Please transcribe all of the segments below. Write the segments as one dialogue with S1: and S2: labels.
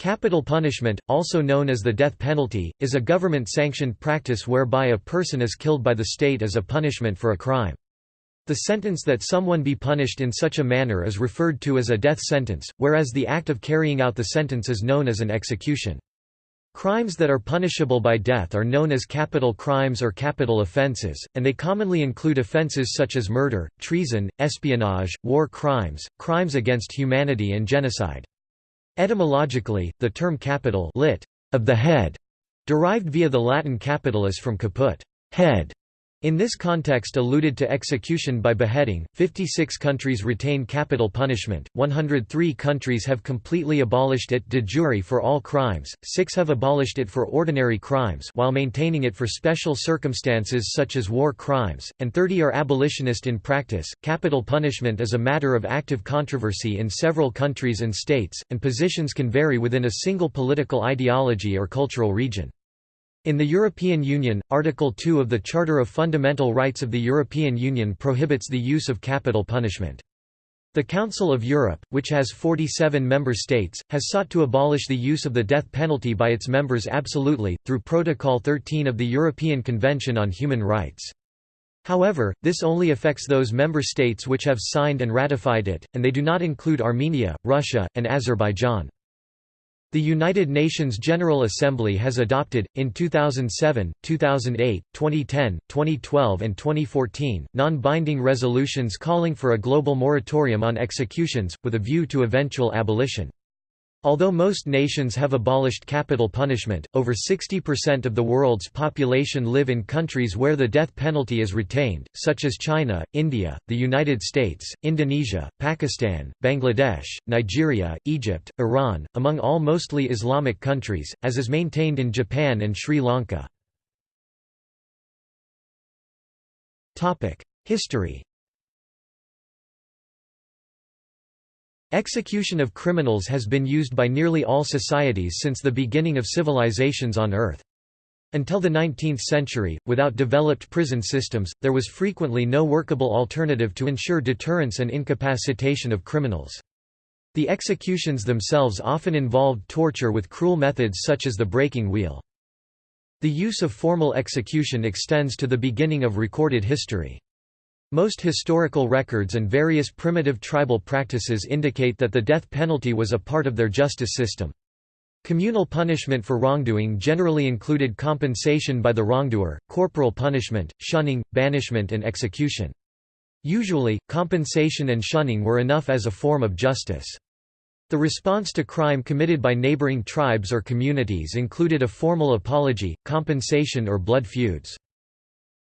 S1: Capital punishment, also known as the death penalty, is a government-sanctioned practice whereby a person is killed by the state as a punishment for a crime. The sentence that someone be punished in such a manner is referred to as a death sentence, whereas the act of carrying out the sentence is known as an execution. Crimes that are punishable by death are known as capital crimes or capital offences, and they commonly include offences such as murder, treason, espionage, war crimes, crimes against humanity and genocide. Etymologically, the term capital lit, of the head, derived via the Latin capitalis from caput head, in this context alluded to execution by beheading, 56 countries retain capital punishment, 103 countries have completely abolished it de jure for all crimes, 6 have abolished it for ordinary crimes while maintaining it for special circumstances such as war crimes, and 30 are abolitionist in practice. Capital punishment is a matter of active controversy in several countries and states, and positions can vary within a single political ideology or cultural region. In the European Union, Article 2 of the Charter of Fundamental Rights of the European Union prohibits the use of capital punishment. The Council of Europe, which has 47 member states, has sought to abolish the use of the death penalty by its members absolutely, through Protocol 13 of the European Convention on Human Rights. However, this only affects those member states which have signed and ratified it, and they do not include Armenia, Russia, and Azerbaijan. The United Nations General Assembly has adopted, in 2007, 2008, 2010, 2012 and 2014, non-binding resolutions calling for a global moratorium on executions, with a view to eventual abolition. Although most nations have abolished capital punishment, over 60% of the world's population live in countries where the death penalty is retained, such as China, India, the United States, Indonesia, Pakistan, Bangladesh, Nigeria, Egypt, Iran, among all mostly Islamic countries, as is maintained in Japan and Sri Lanka. History Execution of criminals has been used by nearly all societies since the beginning of civilizations on Earth. Until the 19th century, without developed prison systems, there was frequently no workable alternative to ensure deterrence and incapacitation of criminals. The executions themselves often involved torture with cruel methods such as the breaking wheel. The use of formal execution extends to the beginning of recorded history. Most historical records and various primitive tribal practices indicate that the death penalty was a part of their justice system. Communal punishment for wrongdoing generally included compensation by the wrongdoer, corporal punishment, shunning, banishment and execution. Usually, compensation and shunning were enough as a form of justice. The response to crime committed by neighboring tribes or communities included a formal apology, compensation or blood feuds.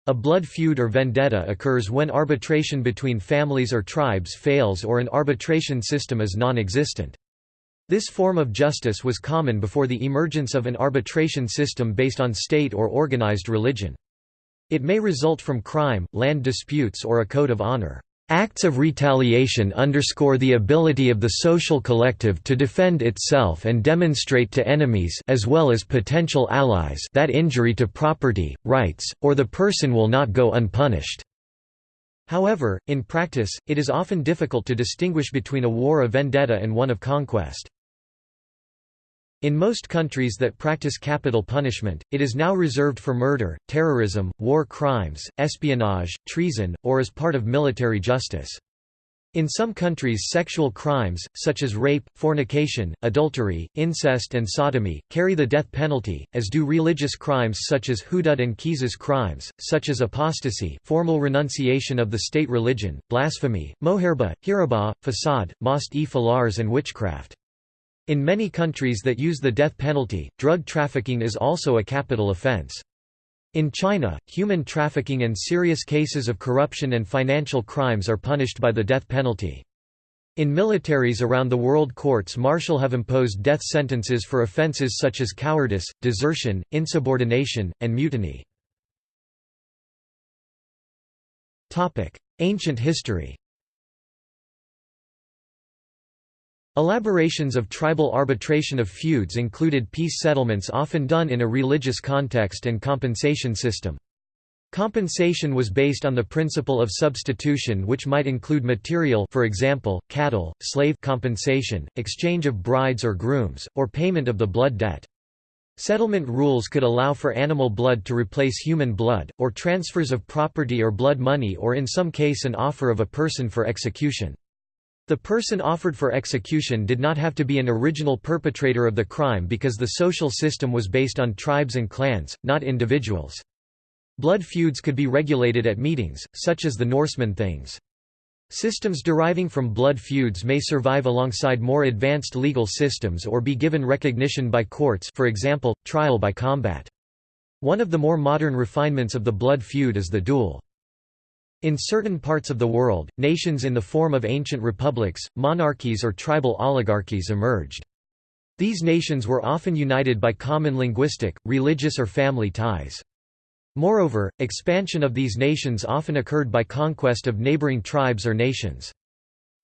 S1: A blood feud or vendetta occurs when arbitration between families or tribes fails or an arbitration system is non-existent. This form of justice was common before the emergence of an arbitration system based on state or organized religion. It may result from crime, land disputes or a code of honor. Acts of retaliation underscore the ability of the social collective to defend itself and demonstrate to enemies as well as potential allies that injury to property, rights, or the person will not go unpunished. However, in practice, it is often difficult to distinguish between a war of vendetta and one of conquest. In most countries that practice capital punishment, it is now reserved for murder, terrorism, war crimes, espionage, treason, or as part of military justice. In some countries sexual crimes, such as rape, fornication, adultery, incest and sodomy, carry the death penalty, as do religious crimes such as hudud and qisas crimes, such as apostasy formal renunciation of the state religion, blasphemy, moharebeh, hiraba, fasad, mast-e-falars and witchcraft. In many countries that use the death penalty, drug trafficking is also a capital offense. In China, human trafficking and serious cases of corruption and financial crimes are punished by the death penalty. In militaries around the world courts martial have imposed death sentences for offences such as cowardice, desertion, insubordination, and mutiny. Ancient history Elaborations of tribal arbitration of feuds included peace settlements often done in a religious context and compensation system. Compensation was based on the principle of substitution which might include material for example, cattle, slave compensation, exchange of brides or grooms, or payment of the blood debt. Settlement rules could allow for animal blood to replace human blood, or transfers of property or blood money or in some case an offer of a person for execution. The person offered for execution did not have to be an original perpetrator of the crime because the social system was based on tribes and clans, not individuals. Blood feuds could be regulated at meetings, such as the Norseman Things. Systems deriving from blood feuds may survive alongside more advanced legal systems or be given recognition by courts for example, trial by combat. One of the more modern refinements of the blood feud is the duel. In certain parts of the world, nations in the form of ancient republics, monarchies or tribal oligarchies emerged. These nations were often united by common linguistic, religious or family ties. Moreover, expansion of these nations often occurred by conquest of neighboring tribes or nations.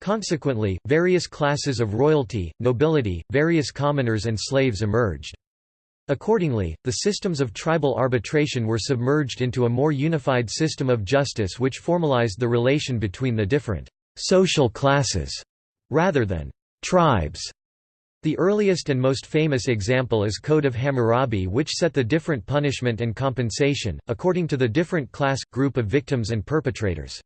S1: Consequently, various classes of royalty, nobility, various commoners and slaves emerged. Accordingly, the systems of tribal arbitration were submerged into a more unified system of justice which formalized the relation between the different «social classes» rather than «tribes» The earliest and most famous example is Code of Hammurabi which set the different punishment and compensation, according to the different class, group of victims and perpetrators.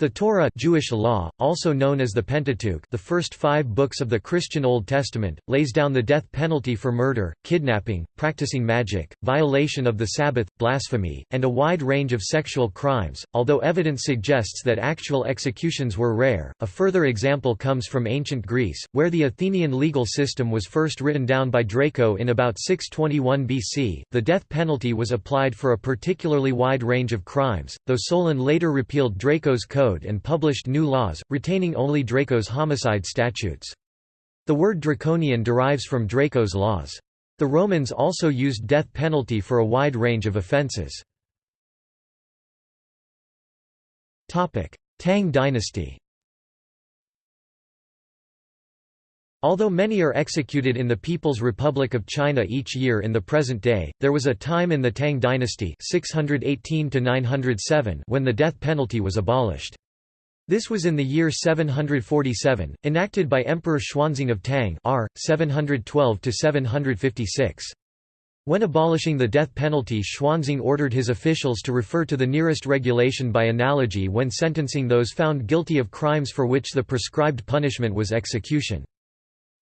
S1: The Torah Jewish law, also known as the Pentateuch the first five books of the Christian Old Testament, lays down the death penalty for murder, kidnapping, practicing magic, violation of the Sabbath, blasphemy, and a wide range of sexual crimes, although evidence suggests that actual executions were rare. A further example comes from ancient Greece, where the Athenian legal system was first written down by Draco in about 621 BC. The death penalty was applied for a particularly wide range of crimes, though Solon later repealed Draco's code Code and published new laws, retaining only Draco's homicide statutes. The word draconian derives from Draco's laws. The Romans also used death penalty for a wide range of offences. Tang dynasty Although many are executed in the People's Republic of China each year in the present day, there was a time in the Tang dynasty 618 when the death penalty was abolished. This was in the year 747, enacted by Emperor Xuanzong of Tang R. 712 When abolishing the death penalty Xuanzong ordered his officials to refer to the nearest regulation by analogy when sentencing those found guilty of crimes for which the prescribed punishment was execution.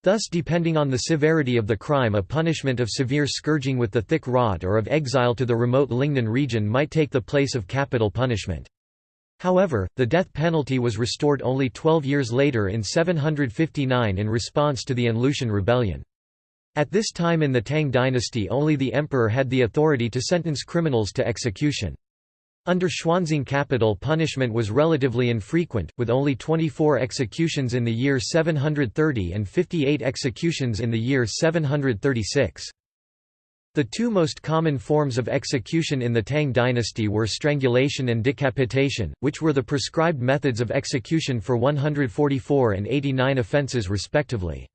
S1: Thus depending on the severity of the crime a punishment of severe scourging with the thick rod or of exile to the remote Lingnan region might take the place of capital punishment. However, the death penalty was restored only 12 years later in 759 in response to the An Lushan rebellion. At this time in the Tang dynasty only the emperor had the authority to sentence criminals to execution. Under Xuanzong capital punishment was relatively infrequent, with only 24 executions in the year 730 and 58 executions in the year 736. The two most common forms of execution in the Tang dynasty were strangulation and decapitation, which were the prescribed methods of execution for 144 and 89 offences respectively.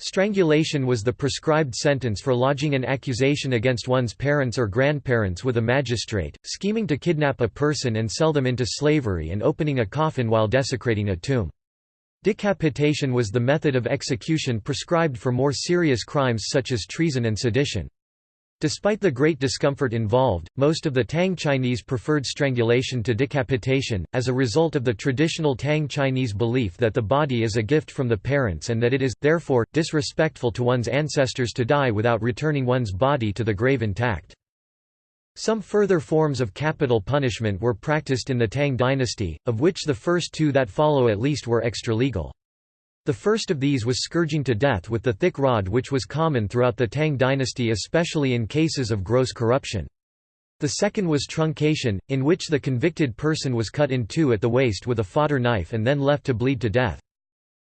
S1: Strangulation was the prescribed sentence for lodging an accusation against one's parents or grandparents with a magistrate, scheming to kidnap a person and sell them into slavery and opening a coffin while desecrating a tomb. Decapitation was the method of execution prescribed for more serious crimes such as treason and sedition. Despite the great discomfort involved, most of the Tang Chinese preferred strangulation to decapitation, as a result of the traditional Tang Chinese belief that the body is a gift from the parents and that it is, therefore, disrespectful to one's ancestors to die without returning one's body to the grave intact. Some further forms of capital punishment were practiced in the Tang dynasty, of which the first two that follow at least were extra-legal. The first of these was scourging to death with the thick rod which was common throughout the Tang dynasty especially in cases of gross corruption. The second was truncation, in which the convicted person was cut in two at the waist with a fodder knife and then left to bleed to death.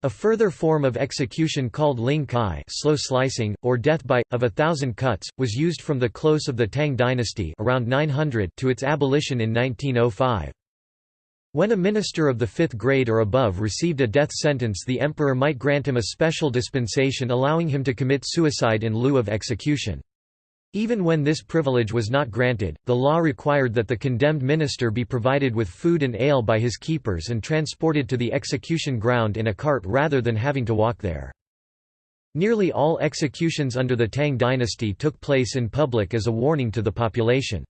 S1: A further form of execution called lingchi slow slicing, or death by, of a thousand cuts, was used from the close of the Tang dynasty around 900 to its abolition in 1905. When a minister of the fifth grade or above received a death sentence the emperor might grant him a special dispensation allowing him to commit suicide in lieu of execution. Even when this privilege was not granted, the law required that the condemned minister be provided with food and ale by his keepers and transported to the execution ground in a cart rather than having to walk there. Nearly all executions under the Tang dynasty took place in public as a warning to the population.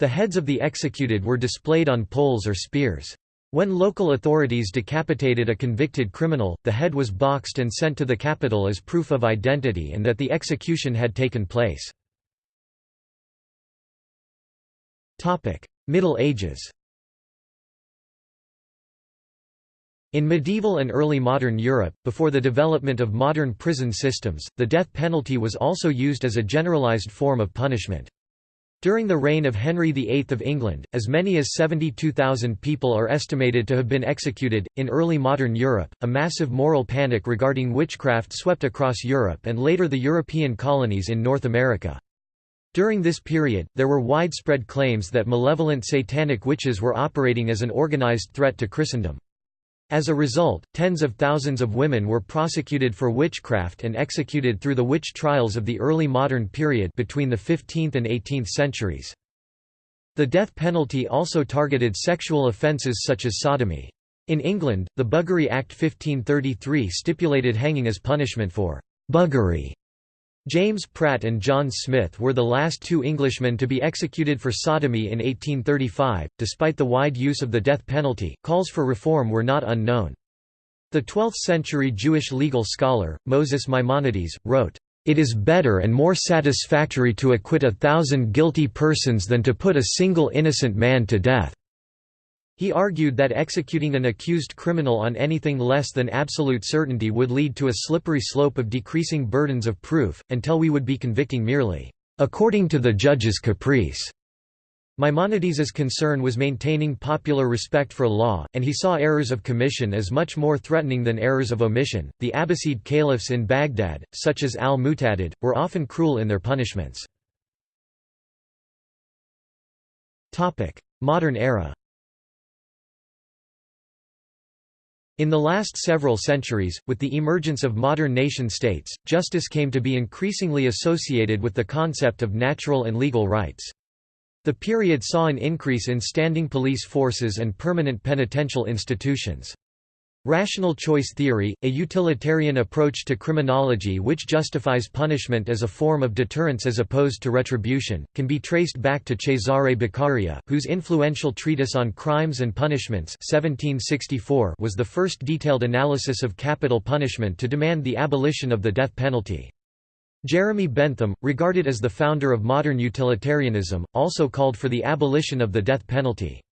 S1: The heads of the executed were displayed on poles or spears. When local authorities decapitated a convicted criminal, the head was boxed and sent to the capital as proof of identity and that the execution had taken place. Middle Ages In medieval and early modern Europe, before the development of modern prison systems, the death penalty was also used as a generalized form of punishment. During the reign of Henry VIII of England, as many as 72,000 people are estimated to have been executed. In early modern Europe, a massive moral panic regarding witchcraft swept across Europe and later the European colonies in North America. During this period, there were widespread claims that malevolent satanic witches were operating as an organized threat to Christendom. As a result, tens of thousands of women were prosecuted for witchcraft and executed through the witch trials of the early modern period between the 15th and 18th centuries. The death penalty also targeted sexual offences such as sodomy. In England, the Buggery Act 1533 stipulated hanging as punishment for «buggery» James Pratt and John Smith were the last two Englishmen to be executed for sodomy in 1835. Despite the wide use of the death penalty, calls for reform were not unknown. The 12th century Jewish legal scholar, Moses Maimonides, wrote, It is better and more satisfactory to acquit a thousand guilty persons than to put a single innocent man to death. He argued that executing an accused criminal on anything less than absolute certainty would lead to a slippery slope of decreasing burdens of proof, until we would be convicting merely, according to the judge's caprice. Maimonides's concern was maintaining popular respect for law, and he saw errors of commission as much more threatening than errors of omission. The Abbasid caliphs in Baghdad, such as al-Mu'tadid, were often cruel in their punishments. Modern era. In the last several centuries, with the emergence of modern nation-states, justice came to be increasingly associated with the concept of natural and legal rights. The period saw an increase in standing police forces and permanent penitential institutions. Rational choice theory, a utilitarian approach to criminology which justifies punishment as a form of deterrence as opposed to retribution, can be traced back to Cesare Beccaria, whose influential treatise on crimes and punishments 1764 was the first detailed analysis of capital punishment to demand the abolition of the death penalty. Jeremy Bentham, regarded as the founder of modern utilitarianism, also called for the abolition of the death penalty.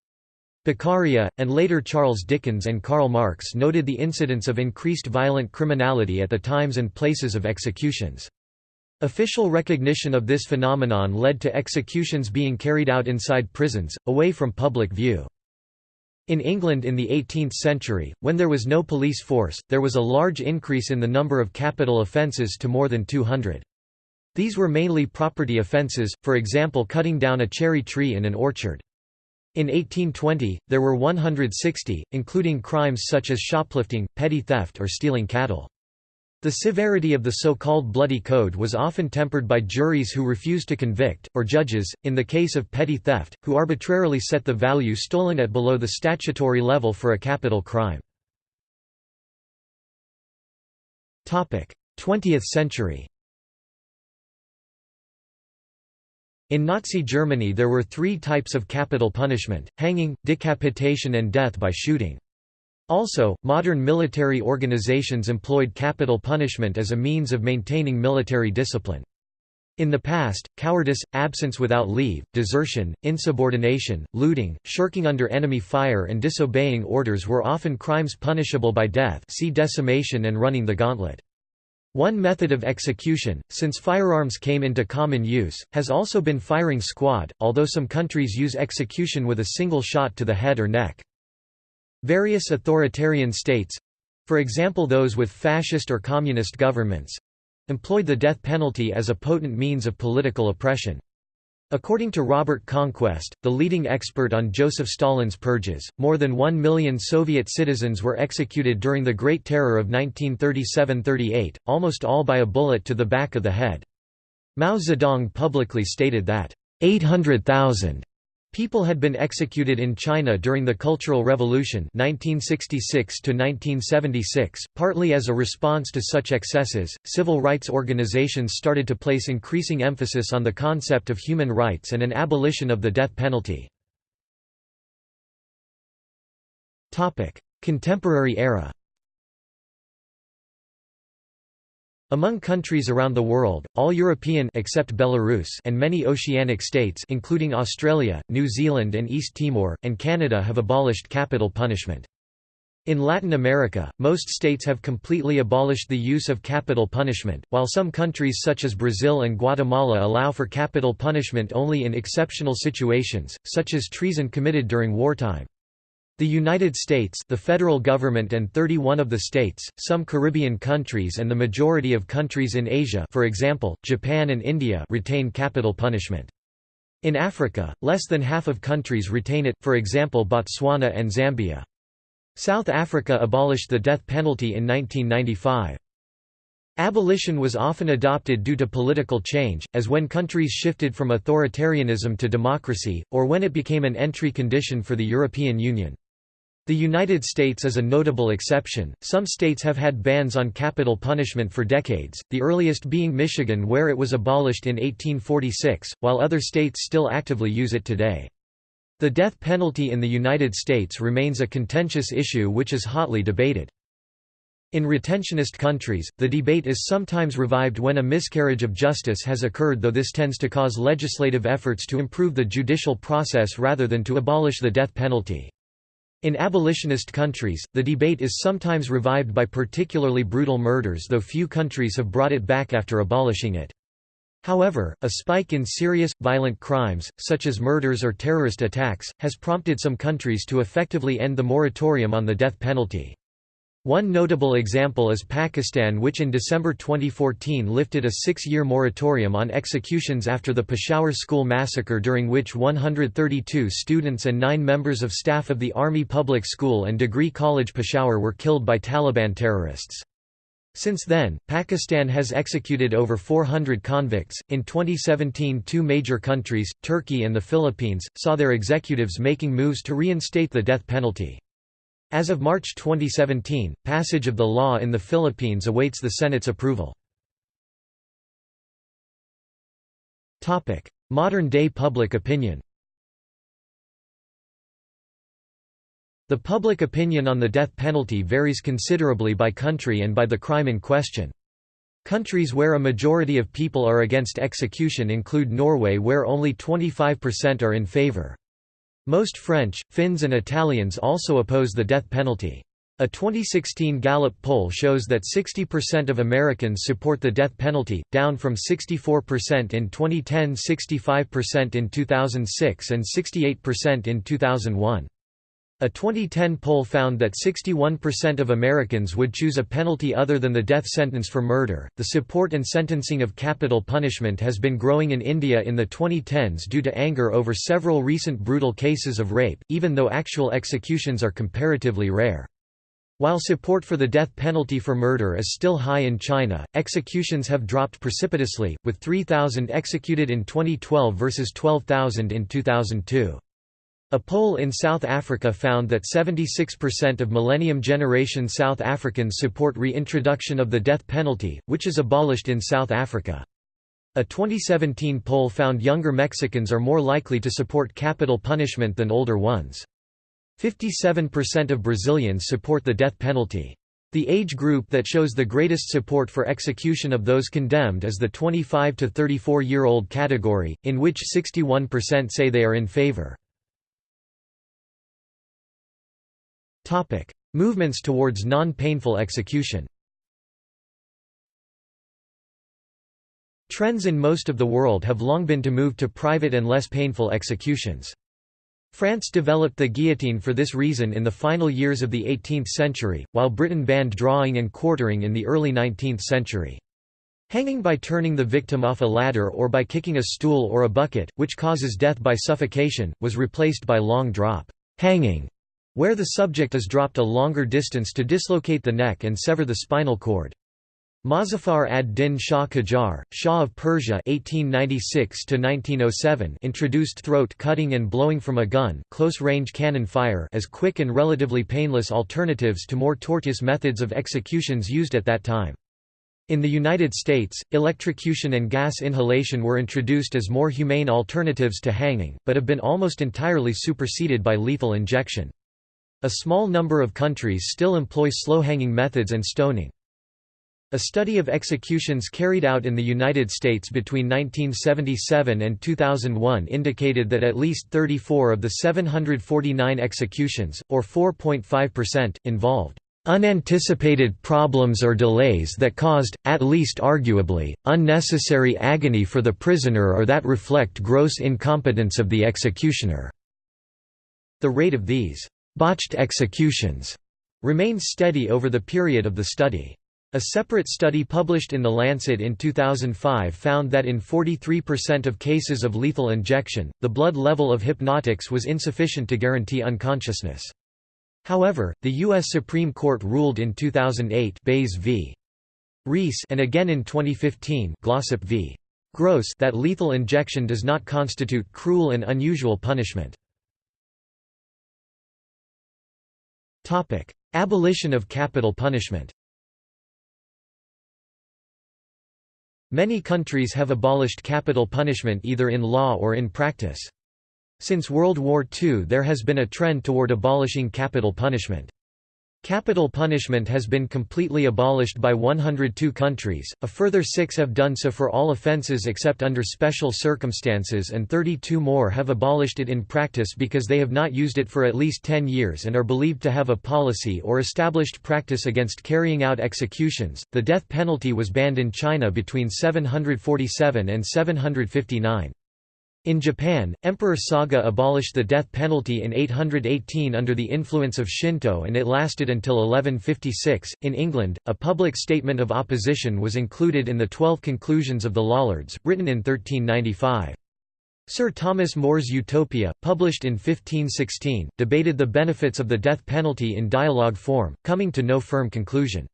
S1: Beccaria, and later Charles Dickens and Karl Marx noted the incidence of increased violent criminality at the times and places of executions. Official recognition of this phenomenon led to executions being carried out inside prisons, away from public view. In England in the 18th century, when there was no police force, there was a large increase in the number of capital offences to more than 200. These were mainly property offences, for example cutting down a cherry tree in an orchard. In 1820, there were 160, including crimes such as shoplifting, petty theft or stealing cattle. The severity of the so-called Bloody Code was often tempered by juries who refused to convict, or judges, in the case of petty theft, who arbitrarily set the value stolen at below the statutory level for a capital crime. 20th century In Nazi Germany there were three types of capital punishment, hanging, decapitation and death by shooting. Also, modern military organizations employed capital punishment as a means of maintaining military discipline. In the past, cowardice, absence without leave, desertion, insubordination, looting, shirking under enemy fire and disobeying orders were often crimes punishable by death see decimation and running the gauntlet. One method of execution, since firearms came into common use, has also been firing squad, although some countries use execution with a single shot to the head or neck. Various authoritarian states—for example those with fascist or communist governments—employed the death penalty as a potent means of political oppression. According to Robert Conquest, the leading expert on Joseph Stalin's purges, more than one million Soviet citizens were executed during the Great Terror of 1937–38, almost all by a bullet to the back of the head. Mao Zedong publicly stated that 800,000 People had been executed in China during the Cultural Revolution 1966 partly as a response to such excesses. Civil rights organizations started to place increasing emphasis on the concept of human rights and an abolition of the death penalty. Contemporary era Among countries around the world, all European except Belarus and many oceanic states including Australia, New Zealand and East Timor, and Canada have abolished capital punishment. In Latin America, most states have completely abolished the use of capital punishment, while some countries such as Brazil and Guatemala allow for capital punishment only in exceptional situations, such as treason committed during wartime. The United States the federal government and 31 of the states, some Caribbean countries and the majority of countries in Asia for example, Japan and India retain capital punishment. In Africa, less than half of countries retain it, for example Botswana and Zambia. South Africa abolished the death penalty in 1995. Abolition was often adopted due to political change, as when countries shifted from authoritarianism to democracy, or when it became an entry condition for the European Union. The United States is a notable exception. Some states have had bans on capital punishment for decades, the earliest being Michigan where it was abolished in 1846, while other states still actively use it today. The death penalty in the United States remains a contentious issue which is hotly debated. In retentionist countries, the debate is sometimes revived when a miscarriage of justice has occurred though this tends to cause legislative efforts to improve the judicial process rather than to abolish the death penalty. In abolitionist countries, the debate is sometimes revived by particularly brutal murders though few countries have brought it back after abolishing it. However, a spike in serious, violent crimes, such as murders or terrorist attacks, has prompted some countries to effectively end the moratorium on the death penalty. One notable example is Pakistan which in December 2014 lifted a six-year moratorium on executions after the Peshawar school massacre during which 132 students and nine members of staff of the Army Public School and Degree College Peshawar were killed by Taliban terrorists. Since then, Pakistan has executed over 400 convicts. In 2017, two major countries, Turkey and the Philippines, saw their executives making moves to reinstate the death penalty. As of March 2017, passage of the law in the Philippines awaits the Senate's approval. Modern-day public opinion The public opinion on the death penalty varies considerably by country and by the crime in question. Countries where a majority of people are against execution include Norway where only 25% are in favor. Most French, Finns and Italians also oppose the death penalty. A 2016 Gallup poll shows that 60% of Americans support the death penalty, down from 64% in 2010 65% in 2006 and 68% in 2001. A 2010 poll found that 61% of Americans would choose a penalty other than the death sentence for murder. The support and sentencing of capital punishment has been growing in India in the 2010s due to anger over several recent brutal cases of rape, even though actual executions are comparatively rare. While support for the death penalty for murder is still high in China, executions have dropped precipitously, with 3,000 executed in 2012 versus 12,000 in 2002. A poll in South Africa found that 76% of Millennium Generation South Africans support reintroduction of the death penalty, which is abolished in South Africa. A 2017 poll found younger Mexicans are more likely to support capital punishment than older ones. 57% of Brazilians support the death penalty. The age group that shows the greatest support for execution of those condemned is the 25 to 34 year old category, in which 61% say they are in favor. Movements towards non-painful execution Trends in most of the world have long been to move to private and less painful executions. France developed the guillotine for this reason in the final years of the 18th century, while Britain banned drawing and quartering in the early 19th century. Hanging by turning the victim off a ladder or by kicking a stool or a bucket, which causes death by suffocation, was replaced by long drop hanging, where the subject is dropped a longer distance to dislocate the neck and sever the spinal cord. Mozaffar ad-Din Shah Qajar, Shah of Persia 1896 introduced throat-cutting and blowing from a gun close-range cannon fire as quick and relatively painless alternatives to more tortuous methods of executions used at that time. In the United States, electrocution and gas inhalation were introduced as more humane alternatives to hanging, but have been almost entirely superseded by lethal injection. A small number of countries still employ slow-hanging methods and stoning. A study of executions carried out in the United States between 1977 and 2001 indicated that at least 34 of the 749 executions, or 4.5%, involved unanticipated problems or delays that caused, at least arguably, unnecessary agony for the prisoner or that reflect gross incompetence of the executioner." The rate of these «botched executions» remains steady over the period of the study. A separate study published in The Lancet in 2005 found that in 43% of cases of lethal injection, the blood level of hypnotics was insufficient to guarantee unconsciousness. However, the U.S. Supreme Court ruled in 2008 Baze v. Rees and again in 2015 Glossip v. Gross that lethal injection does not constitute cruel and unusual punishment. Abolition of capital punishment Many countries have abolished capital punishment either in law or in practice. Since World War II there has been a trend toward abolishing capital punishment. Capital punishment has been completely abolished by 102 countries, a further six have done so for all offences except under special circumstances and 32 more have abolished it in practice because they have not used it for at least 10 years and are believed to have a policy or established practice against carrying out executions. The death penalty was banned in China between 747 and 759. In Japan, Emperor Saga abolished the death penalty in 818 under the influence of Shinto and it lasted until 1156. In England, a public statement of opposition was included in the Twelve Conclusions of the Lollards, written in 1395. Sir Thomas More's Utopia, published in 1516, debated the benefits of the death penalty in dialogue form, coming to no firm conclusion.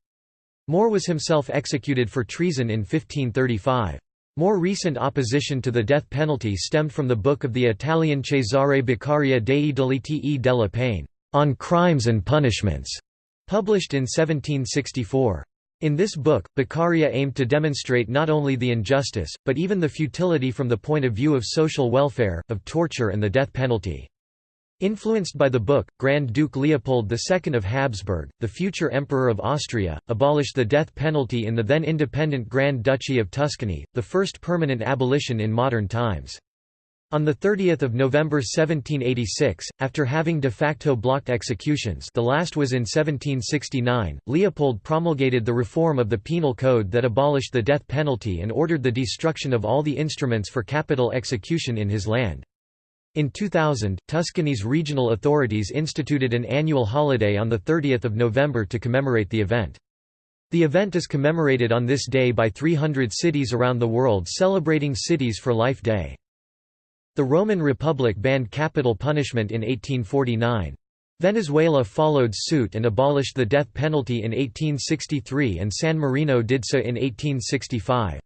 S1: More was himself executed for treason in 1535. More recent opposition to the death penalty stemmed from the book of the Italian Cesare Beccaria dei delitti e della pene, On Crimes and Punishments, published in 1764. In this book, Beccaria aimed to demonstrate not only the injustice, but even the futility from the point of view of social welfare, of torture and the death penalty. Influenced by the book, Grand Duke Leopold II of Habsburg, the future Emperor of Austria, abolished the death penalty in the then independent Grand Duchy of Tuscany, the first permanent abolition in modern times. On 30 November 1786, after having de facto blocked executions the last was in 1769, Leopold promulgated the reform of the Penal Code that abolished the death penalty and ordered the destruction of all the instruments for capital execution in his land. In 2000, Tuscany's regional authorities instituted an annual holiday on 30 November to commemorate the event. The event is commemorated on this day by 300 cities around the world celebrating Cities for Life Day. The Roman Republic banned capital punishment in 1849. Venezuela followed suit and abolished the death penalty in 1863 and San Marino did so in 1865.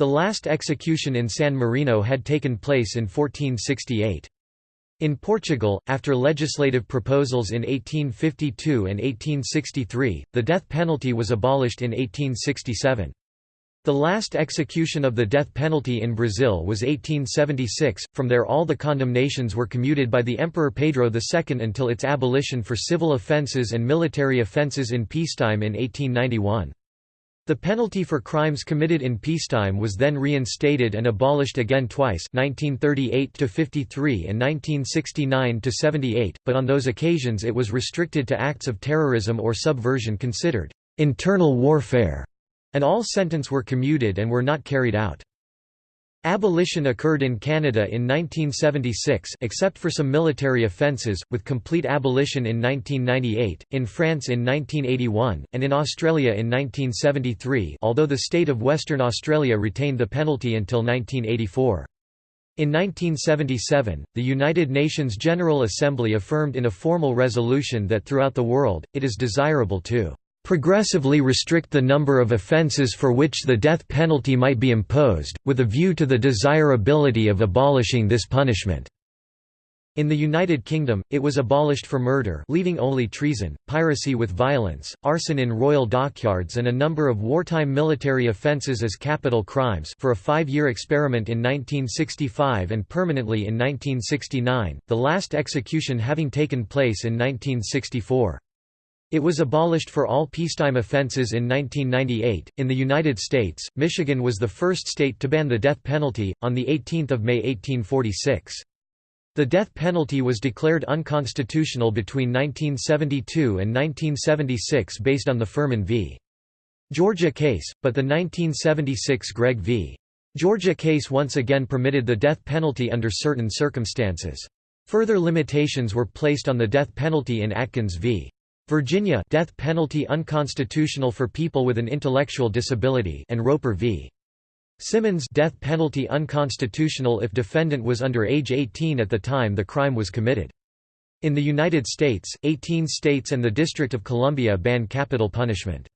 S1: The last execution in San Marino had taken place in 1468. In Portugal, after legislative proposals in 1852 and 1863, the death penalty was abolished in 1867. The last execution of the death penalty in Brazil was 1876, from there all the condemnations were commuted by the Emperor Pedro II until its abolition for civil offences and military offences in peacetime in 1891. The penalty for crimes committed in peacetime was then reinstated and abolished again twice 1938–53 and 1969–78, but on those occasions it was restricted to acts of terrorism or subversion considered «internal warfare», and all sentence were commuted and were not carried out. Abolition occurred in Canada in 1976 except for some military offences, with complete abolition in 1998, in France in 1981, and in Australia in 1973 although the state of Western Australia retained the penalty until 1984. In 1977, the United Nations General Assembly affirmed in a formal resolution that throughout the world, it is desirable to progressively restrict the number of offences for which the death penalty might be imposed, with a view to the desirability of abolishing this punishment." In the United Kingdom, it was abolished for murder leaving only treason, piracy with violence, arson in royal dockyards and a number of wartime military offences as capital crimes for a five-year experiment in 1965 and permanently in 1969, the last execution having taken place in 1964. It was abolished for all peacetime offenses in 1998. In the United States, Michigan was the first state to ban the death penalty on the 18th of May 1846. The death penalty was declared unconstitutional between 1972 and 1976 based on the Furman v. Georgia case, but the 1976 Gregg v. Georgia case once again permitted the death penalty under certain circumstances. Further limitations were placed on the death penalty in Atkins v. Virginia death penalty unconstitutional for people with an intellectual disability and Roper v. Simmons death penalty unconstitutional if defendant was under age 18 at the time the crime was committed. In the United States, 18 states and the District of Columbia ban capital punishment.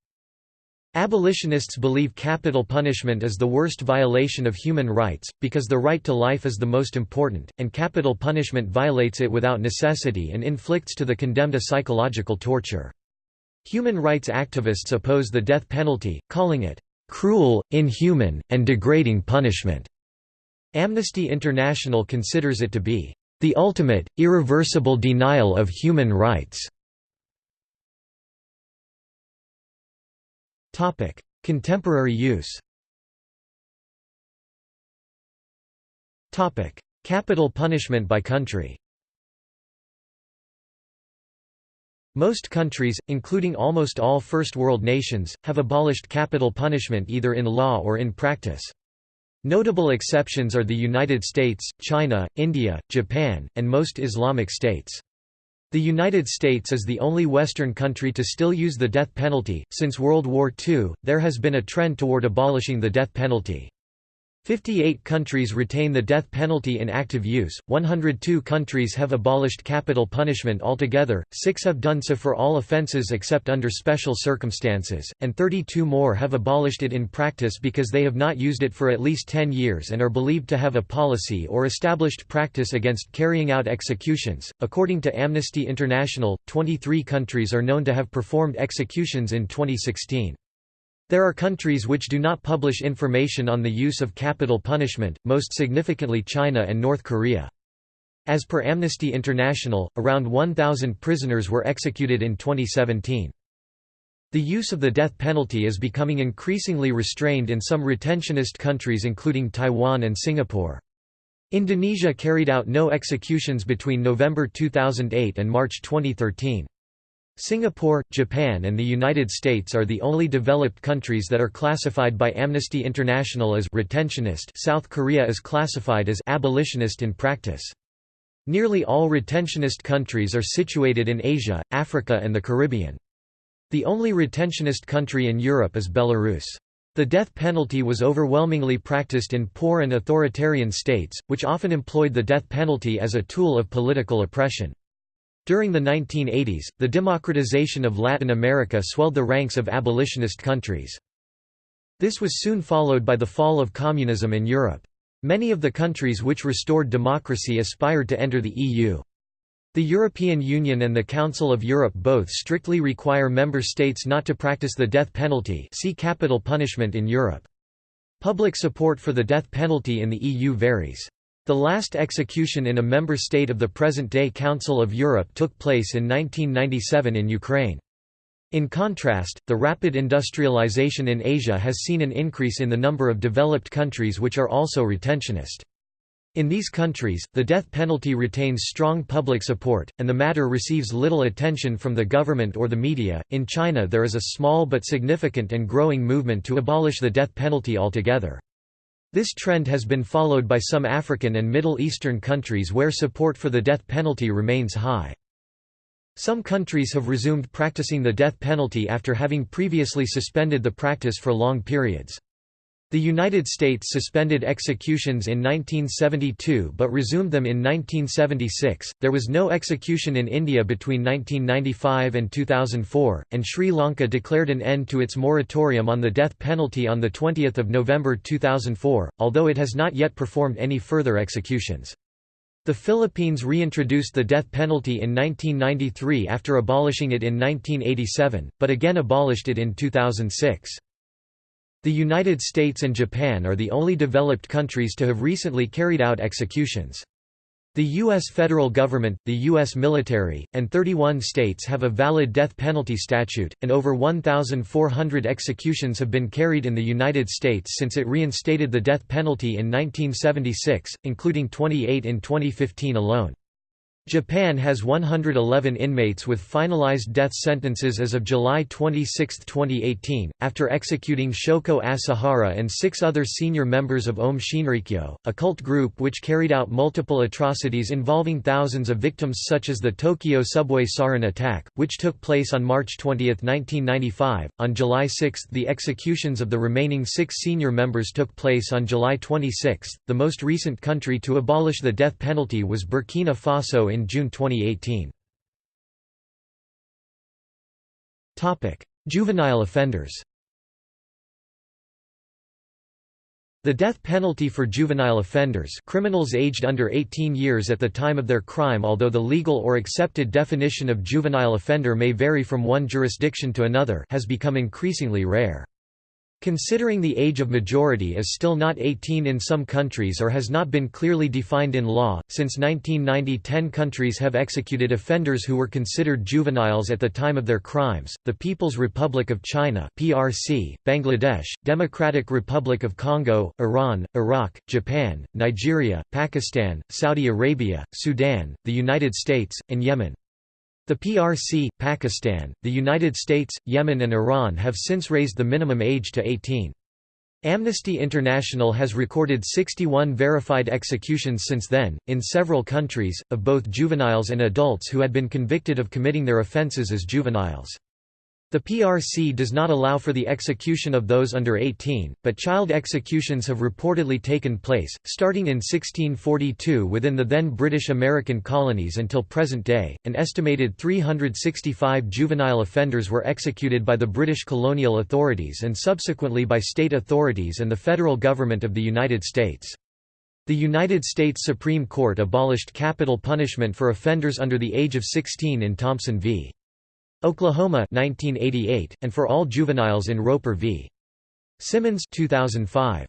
S1: Abolitionists believe capital punishment is the worst violation of human rights, because the right to life is the most important, and capital punishment violates it without necessity and inflicts to the condemned a psychological torture. Human rights activists oppose the death penalty, calling it, "...cruel, inhuman, and degrading punishment." Amnesty International considers it to be, "...the ultimate, irreversible denial of human rights." Topic: Contemporary use. Topic: Capital punishment by country. Most countries, including almost all First World nations, have abolished capital punishment either in law or in practice. Notable exceptions are the United States, China, India, Japan, and most Islamic states. The United States is the only Western country to still use the death penalty. Since World War II, there has been a trend toward abolishing the death penalty. 58 countries retain the death penalty in active use, 102 countries have abolished capital punishment altogether, 6 have done so for all offences except under special circumstances, and 32 more have abolished it in practice because they have not used it for at least 10 years and are believed to have a policy or established practice against carrying out executions. According to Amnesty International, 23 countries are known to have performed executions in 2016. There are countries which do not publish information on the use of capital punishment, most significantly China and North Korea. As per Amnesty International, around 1,000 prisoners were executed in 2017. The use of the death penalty is becoming increasingly restrained in some retentionist countries including Taiwan and Singapore. Indonesia carried out no executions between November 2008 and March 2013. Singapore, Japan and the United States are the only developed countries that are classified by Amnesty International as retentionist South Korea is classified as abolitionist in practice. Nearly all retentionist countries are situated in Asia, Africa and the Caribbean. The only retentionist country in Europe is Belarus. The death penalty was overwhelmingly practiced in poor and authoritarian states, which often employed the death penalty as a tool of political oppression. During the 1980s, the democratization of Latin America swelled the ranks of abolitionist countries. This was soon followed by the fall of communism in Europe. Many of the countries which restored democracy aspired to enter the EU. The European Union and the Council of Europe both strictly require member states not to practice the death penalty see capital punishment in Europe. Public support for the death penalty in the EU varies. The last execution in a member state of the present-day Council of Europe took place in 1997 in Ukraine. In contrast, the rapid industrialization in Asia has seen an increase in the number of developed countries which are also retentionist. In these countries, the death penalty retains strong public support, and the matter receives little attention from the government or the media. In China, there is a small but significant and growing movement to abolish the death penalty altogether. This trend has been followed by some African and Middle Eastern countries where support for the death penalty remains high. Some countries have resumed practicing the death penalty after having previously suspended the practice for long periods. The United States suspended executions in 1972 but resumed them in 1976. There was no execution in India between 1995 and 2004, and Sri Lanka declared an end to its moratorium on the death penalty on the 20th of November 2004, although it has not yet performed any further executions. The Philippines reintroduced the death penalty in 1993 after abolishing it in 1987, but again abolished it in 2006. The United States and Japan are the only developed countries to have recently carried out executions. The U.S. federal government, the U.S. military, and 31 states have a valid death penalty statute, and over 1,400 executions have been carried in the United States since it reinstated the death penalty in 1976, including 28 in 2015 alone. Japan has 111 inmates with finalized death sentences as of July 26, 2018, after executing Shoko Asahara and six other senior members of Aum Shinrikyo, a cult group which carried out multiple atrocities involving thousands of victims such as the Tokyo subway sarin attack, which took place on March 20, 1995. On July 6 the executions of the remaining six senior members took place on July 26. The most recent country to abolish the death penalty was Burkina Faso in June 2018. Juvenile offenders The death penalty for juvenile offenders criminals aged under 18 years at the time of their crime although the legal or accepted definition of juvenile offender may vary from one jurisdiction to another has become increasingly rare. Considering the age of majority is still not 18 in some countries or has not been clearly defined in law, since 1990 10 countries have executed offenders who were considered juveniles at the time of their crimes, the People's Republic of China PRC, Bangladesh, Democratic Republic of Congo, Iran, Iraq, Japan, Nigeria, Pakistan, Saudi Arabia, Sudan, the United States, and Yemen. The PRC, Pakistan, the United States, Yemen and Iran have since raised the minimum age to 18. Amnesty International has recorded 61 verified executions since then, in several countries, of both juveniles and adults who had been convicted of committing their offences as juveniles. The PRC does not allow for the execution of those under 18, but child executions have reportedly taken place, starting in 1642 within the then British American colonies until present day. An estimated 365 juvenile offenders were executed by the British colonial authorities and subsequently by state authorities and the federal government of the United States. The United States Supreme Court abolished capital punishment for offenders under the age of 16 in Thompson v. Oklahoma 1988, and for all juveniles in Roper v. Simmons 2005.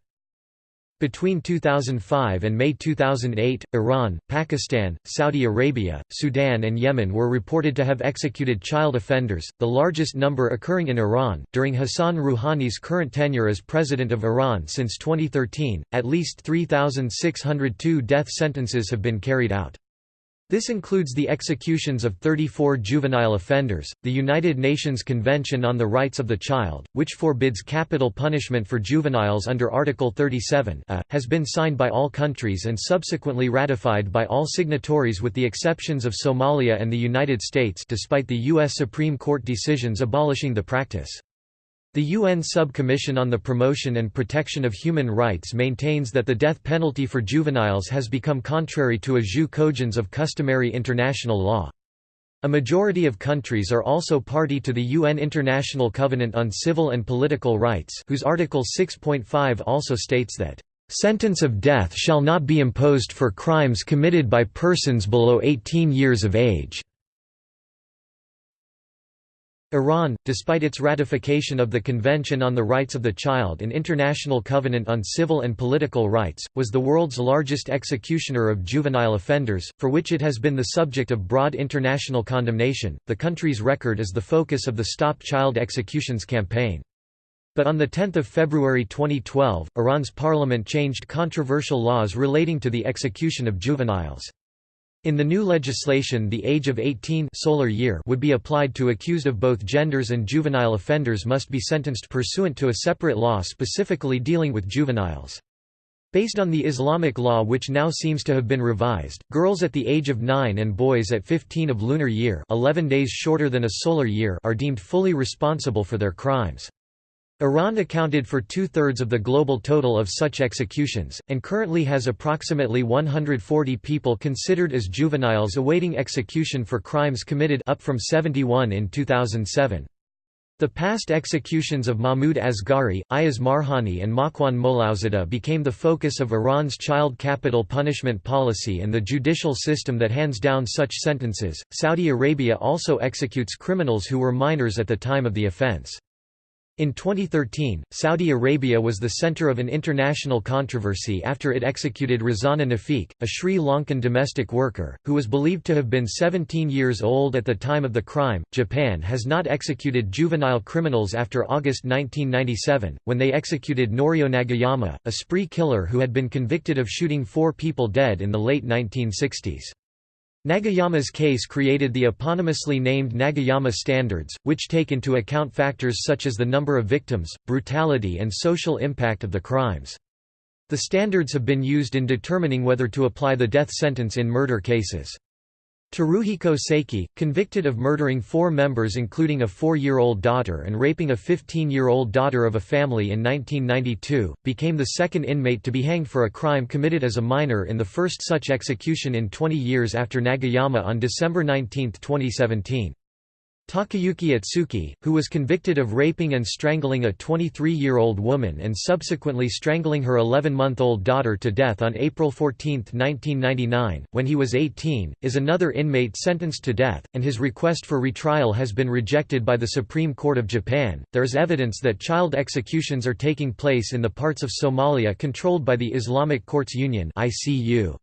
S1: Between 2005 and May 2008, Iran, Pakistan, Saudi Arabia, Sudan and Yemen were reported to have executed child offenders, the largest number occurring in Iran. During Hassan Rouhani's current tenure as president of Iran since 2013, at least 3,602 death sentences have been carried out. This includes the executions of 34 juvenile offenders. The United Nations Convention on the Rights of the Child, which forbids capital punishment for juveniles under Article 37 a, has been signed by all countries and subsequently ratified by all signatories with the exceptions of Somalia and the United States despite the U.S. Supreme Court decisions abolishing the practice. The UN Sub-Commission on the Promotion and Protection of Human Rights maintains that the death penalty for juveniles has become contrary to a jus cogens of customary international law. A majority of countries are also party to the UN International Covenant on Civil and Political Rights whose Article 6.5 also states that, "...sentence of death shall not be imposed for crimes committed by persons below 18 years of age." Iran, despite its ratification of the Convention on the Rights of the Child and International Covenant on Civil and Political Rights, was the world's largest executioner of juvenile offenders, for which it has been the subject of broad international condemnation. The country's record is the focus of the Stop Child Executions campaign. But on 10 February 2012, Iran's parliament changed controversial laws relating to the execution of juveniles. In the new legislation the age of 18 solar year would be applied to accused of both genders and juvenile offenders must be sentenced pursuant to a separate law specifically dealing with juveniles. Based on the Islamic law which now seems to have been revised, girls at the age of 9 and boys at 15 of lunar year 11 days shorter than a solar year are deemed fully responsible for their crimes. Iran accounted for two-thirds of the global total of such executions, and currently has approximately 140 people considered as juveniles awaiting execution for crimes committed up from 71 in 2007. The past executions of Mahmoud Asghari, Ayaz Marhoni and Makwan Mouloudzadeh became the focus of Iran's child capital punishment policy and the judicial system that hands down such sentences. Saudi Arabia also executes criminals who were minors at the time of the offense. In 2013, Saudi Arabia was the center of an international controversy after it executed Rizana Nafeek, a Sri Lankan domestic worker, who was believed to have been 17 years old at the time of the crime. Japan has not executed juvenile criminals after August 1997, when they executed Norio Nagayama, a spree killer who had been convicted of shooting four people dead in the late 1960s. Nagayama's case created the eponymously named Nagayama Standards, which take into account factors such as the number of victims, brutality and social impact of the crimes. The standards have been used in determining whether to apply the death sentence in murder cases. Teruhiko Seiki, convicted of murdering four members including a four-year-old daughter and raping a 15-year-old daughter of a family in 1992, became the second inmate to be hanged for a crime committed as a minor in the first such execution in 20 years after Nagayama on December 19, 2017. Takayuki Otsuki, who was convicted of raping and strangling a 23-year-old woman and subsequently strangling her 11-month-old daughter to death on April 14, 1999, when he was 18, is another inmate sentenced to death, and his request for retrial has been rejected by the Supreme Court of Japan. There is evidence that child executions are taking place in the parts of Somalia controlled by the Islamic Courts Union (ICU).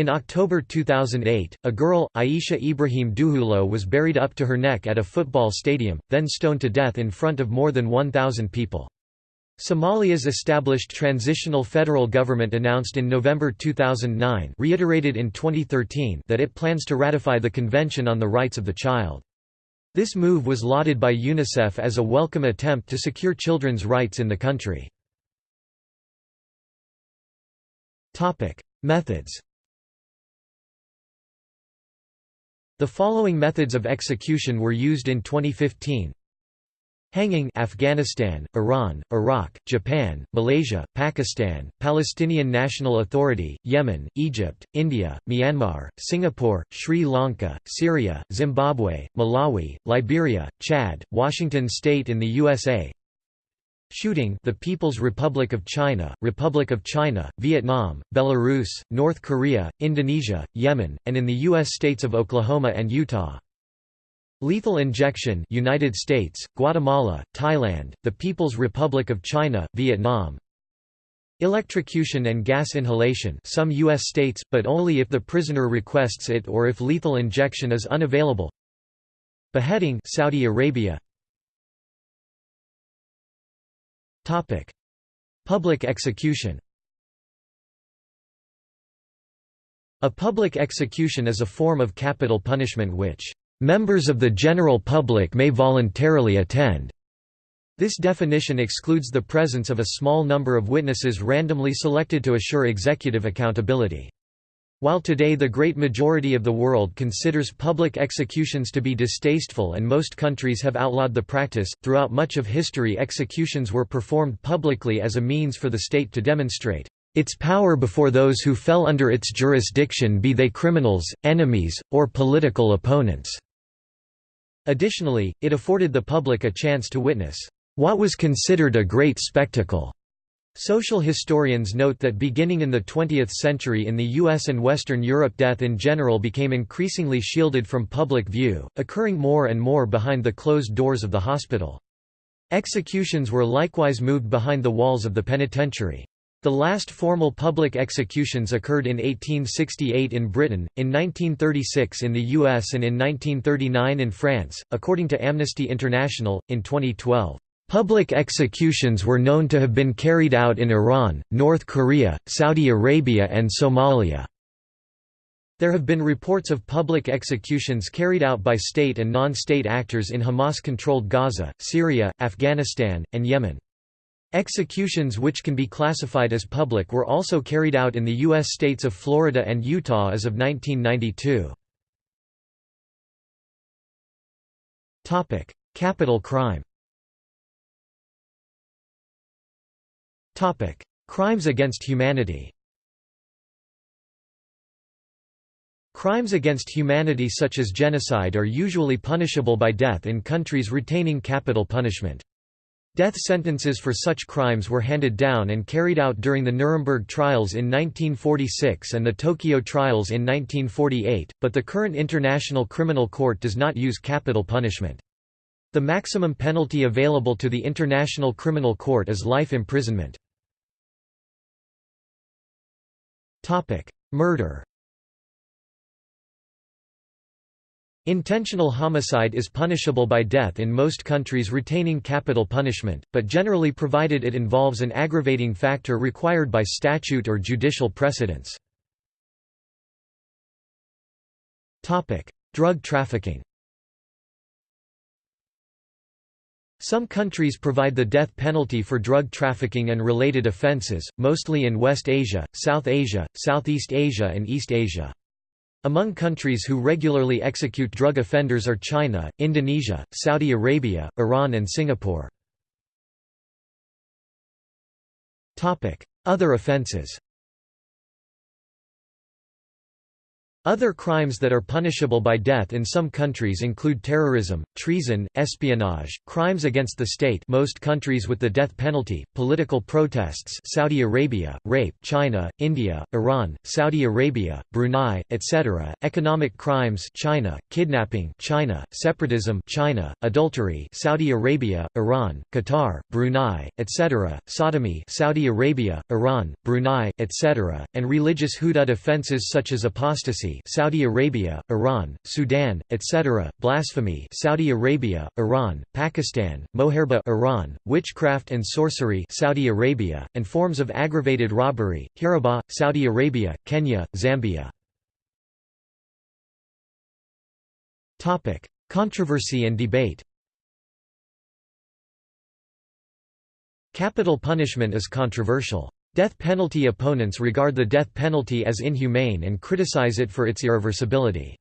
S1: In October 2008, a girl, Aisha Ibrahim Duhulow was buried up to her neck at a football stadium, then stoned to death in front of more than 1,000 people. Somalia's established transitional federal government announced in November 2009 reiterated in 2013 that it plans to ratify the Convention on the Rights of the Child. This move was lauded by UNICEF as a welcome attempt to secure children's rights in the country. Methods The following methods of execution were used in 2015. Hanging Afghanistan, Iran, Iraq, Japan, Malaysia, Pakistan, Palestinian National Authority, Yemen, Egypt, India, Myanmar, Singapore, Sri Lanka, Syria, Zimbabwe, Malawi, Liberia, Chad, Washington state in the USA Shooting the People's Republic of China, Republic of China, Vietnam, Belarus, North Korea, Indonesia, Yemen, and in the U.S. states of Oklahoma and Utah. Lethal injection United States, Guatemala, Thailand, the People's Republic of China, Vietnam. Electrocution and gas inhalation some U.S. states, but only if the prisoner requests it or if lethal injection is unavailable. Beheading Saudi Arabia Topic: Public execution. A public execution is a form of capital punishment which members of the general public may voluntarily attend. This definition excludes the presence of a small number of witnesses randomly selected to assure executive accountability. While today the great majority of the world considers public executions to be distasteful and most countries have outlawed the practice, throughout much of history executions were performed publicly as a means for the state to demonstrate its power before those who fell under its jurisdiction be they criminals, enemies, or political opponents." Additionally, it afforded the public a chance to witness, "...what was considered a great spectacle." Social historians note that beginning in the 20th century in the US and Western Europe death in general became increasingly shielded from public view, occurring more and more behind the closed doors of the hospital. Executions were likewise moved behind the walls of the penitentiary. The last formal public executions occurred in 1868 in Britain, in 1936 in the US and in 1939 in France, according to Amnesty International, in 2012. Public executions were known to have been carried out in Iran, North Korea, Saudi Arabia and Somalia. There have been reports of public executions carried out by state and non-state actors in Hamas-controlled Gaza, Syria, Afghanistan, and Yemen. Executions which can be classified as public were also carried out in the U.S. states of Florida and Utah as of 1992. Capital crime Crimes against humanity Crimes against humanity such as genocide are usually punishable by death in countries retaining capital punishment. Death sentences for such crimes were handed down and carried out during the Nuremberg trials in 1946 and the Tokyo trials in 1948, but the current International Criminal Court does not use capital punishment. The maximum penalty available to the International Criminal Court is life imprisonment. Murder Intentional homicide is punishable by death in most countries retaining capital punishment, but generally provided it involves an aggravating factor required by statute or judicial precedents. Drug trafficking Some countries provide the death penalty for drug trafficking and related offences, mostly in West Asia, South Asia, Southeast Asia and East Asia. Among countries who regularly execute drug offenders are China, Indonesia, Saudi Arabia, Iran and Singapore. Other offences Other crimes that are punishable by death in some countries include terrorism, treason, espionage, crimes against the state most countries with the death penalty, political protests Saudi Arabia, rape China, India, Iran, Saudi Arabia, Brunei, etc., economic crimes China, kidnapping China, separatism China, adultery Saudi Arabia, Iran, Qatar, Brunei, etc., sodomy Saudi Arabia, Iran, Brunei, etc., and religious hudud offences such as apostasy Saudi Arabia, Iran, Sudan, etc., blasphemy Saudi Arabia, Iran, Pakistan, moharebeh Iran, witchcraft and sorcery Saudi Arabia, and forms of aggravated robbery, hiraba, Saudi Arabia, Kenya, Zambia. Topic: Controversy and debate Capital punishment is controversial. Death penalty opponents regard the death penalty as inhumane and criticize it for its irreversibility.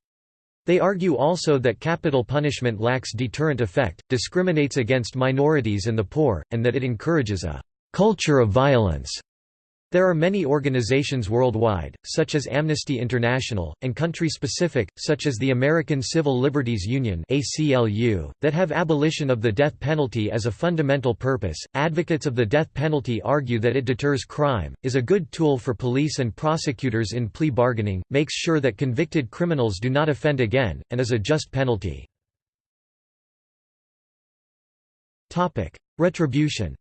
S1: They argue also that capital punishment lacks deterrent effect, discriminates against minorities and the poor, and that it encourages a «culture of violence» There are many organizations worldwide, such as Amnesty International, and country-specific, such as the American Civil Liberties Union that have abolition of the death penalty as a fundamental purpose. Advocates of the death penalty argue that it deters crime, is a good tool for police and prosecutors in plea bargaining, makes sure that convicted criminals do not offend again, and is a just penalty. Retribution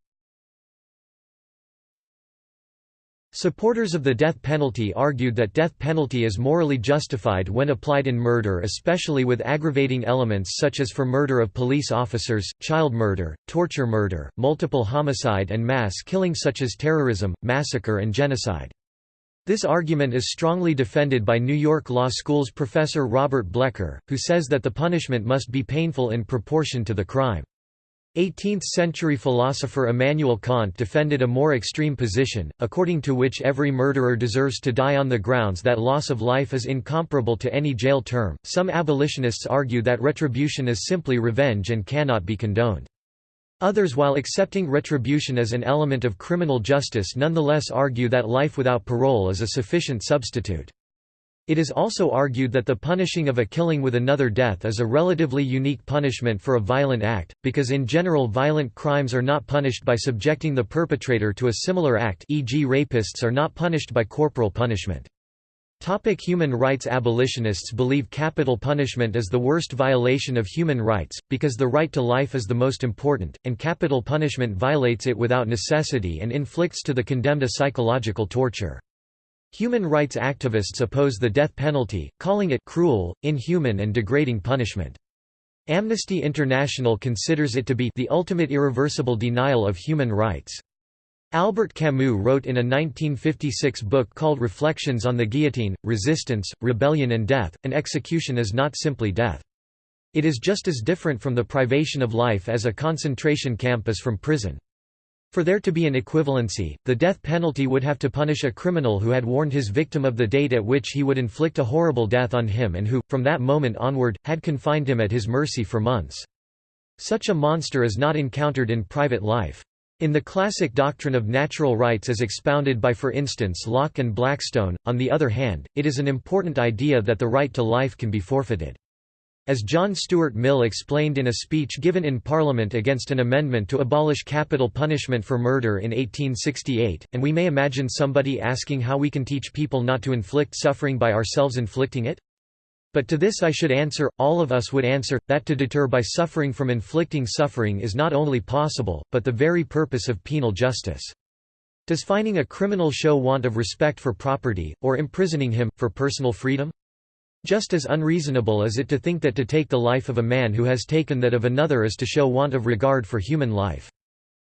S1: Supporters of the death penalty argued that death penalty is morally justified when applied in murder especially with aggravating elements such as for murder of police officers, child murder, torture murder, multiple homicide and mass killing such as terrorism, massacre and genocide. This argument is strongly defended by New York Law School's professor Robert Blecker, who says that the punishment must be painful in proportion to the crime. 18th-century philosopher Immanuel Kant defended a more extreme position, according to which every murderer deserves to die on the grounds that loss of life is incomparable to any jail term. Some abolitionists argue that retribution is simply revenge and cannot be condoned. Others while accepting retribution as an element of criminal justice nonetheless argue that life without parole is a sufficient substitute. It is also argued that the punishing of a killing with another death is a relatively unique punishment for a violent act, because in general violent crimes are not punished by subjecting the perpetrator to a similar act e.g. rapists are not punished by corporal punishment. Topic human rights Abolitionists believe capital punishment is the worst violation of human rights, because the right to life is the most important, and capital punishment violates it without necessity and inflicts to the condemned a psychological torture. Human rights activists oppose the death penalty, calling it cruel, inhuman and degrading punishment. Amnesty International considers it to be the ultimate irreversible denial of human rights. Albert Camus wrote in a 1956 book called Reflections on the Guillotine, Resistance, Rebellion and Death, an execution is not simply death. It is just as different from the privation of life as a concentration camp is from prison. For there to be an equivalency, the death penalty would have to punish a criminal who had warned his victim of the date at which he would inflict a horrible death on him and who, from that moment onward, had confined him at his mercy for months. Such a monster is not encountered in private life. In the classic doctrine of natural rights as expounded by for instance Locke and Blackstone, on the other hand, it is an important idea that the right to life can be forfeited. As John Stuart Mill explained in a speech given in Parliament against an amendment to abolish capital punishment for murder in 1868, and we may imagine somebody asking how we can teach people not to inflict suffering by ourselves inflicting it? But to this I should answer, all of us would answer, that to deter by suffering from inflicting suffering is not only possible, but the very purpose of penal justice. Does fining a criminal show want of respect for property, or imprisoning him, for personal freedom? Just as unreasonable is it to think that to take the life of a man who has taken that of another is to show want of regard for human life.